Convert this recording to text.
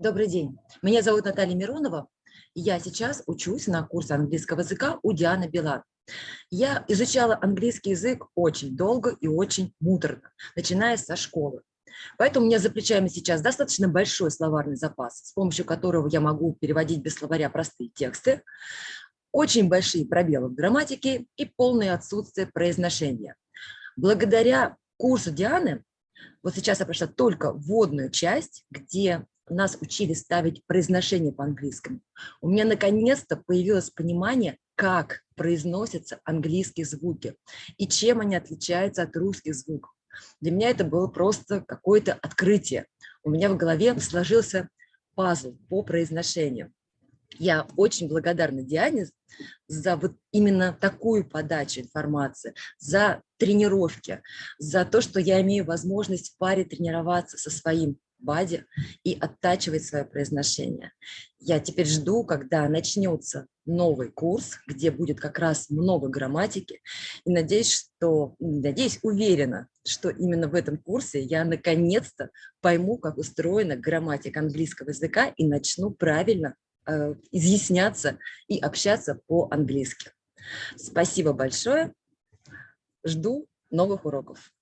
Добрый день. Меня зовут Наталья Миронова. Я сейчас учусь на курсе английского языка у Дианы Билан. Я изучала английский язык очень долго и очень муторно, начиная со школы. Поэтому у меня за плечами сейчас достаточно большой словарный запас, с помощью которого я могу переводить без словаря простые тексты, очень большие пробелы в грамматике и полное отсутствие произношения. Благодаря курсу Дианы, вот сейчас я прошла только вводную часть, где нас учили ставить произношение по-английскому. У меня наконец-то появилось понимание, как произносятся английские звуки и чем они отличаются от русских звуков. Для меня это было просто какое-то открытие. У меня в голове сложился пазл по произношению. Я очень благодарна Диане за вот именно такую подачу информации, за тренировки, за то, что я имею возможность в паре тренироваться со своим баде и оттачивать свое произношение. Я теперь жду, когда начнется новый курс, где будет как раз много грамматики. И надеюсь, что, надеюсь, уверена, что именно в этом курсе я наконец-то пойму, как устроена грамматика английского языка и начну правильно э, изъясняться и общаться по-английски. Спасибо большое. Жду новых уроков.